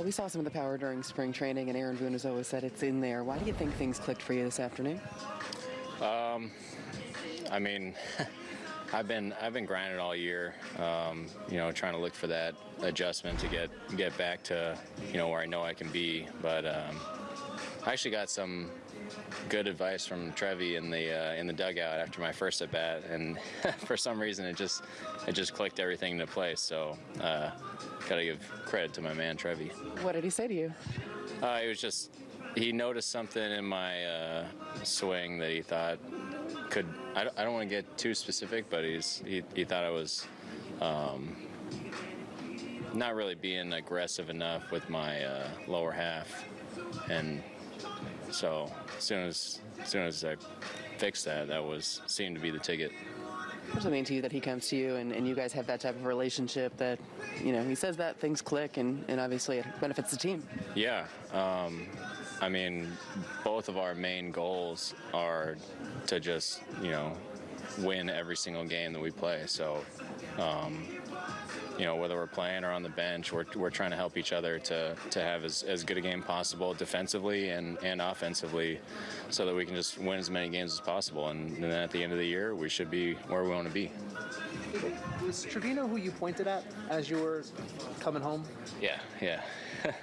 Kyle, we saw some of the power during spring training, and Aaron Boone has always said it's in there. Why do you think things clicked for you this afternoon? Um, I mean, I've been I've been grinding all year, um, you know, trying to look for that adjustment to get get back to you know where I know I can be. But um, I actually got some good advice from Trevi in the uh, in the dugout after my first at bat, and for some reason it just it just clicked everything into place. So uh, gotta give credit to my man Trevi. What did he say to you? Uh, it was just he noticed something in my uh, swing that he thought could. I don't, don't want to get too specific, but he's he, he thought I was um, not really being aggressive enough with my uh, lower half, and so as soon as as soon as I fixed that, that was seemed to be the ticket. What does it mean to you that he comes to you and, and you guys have that type of relationship that, you know, he says that things click and, and obviously it benefits the team? Yeah. Um, I mean, both of our main goals are to just, you know, win every single game that we play. So, um, you know, whether we're playing or on the bench, we're, we're trying to help each other to, to have as, as good a game possible defensively and, and offensively so that we can just win as many games as possible. And, and then at the end of the year, we should be where we want to be. Was Trevino who you pointed at as you were coming home? Yeah, yeah.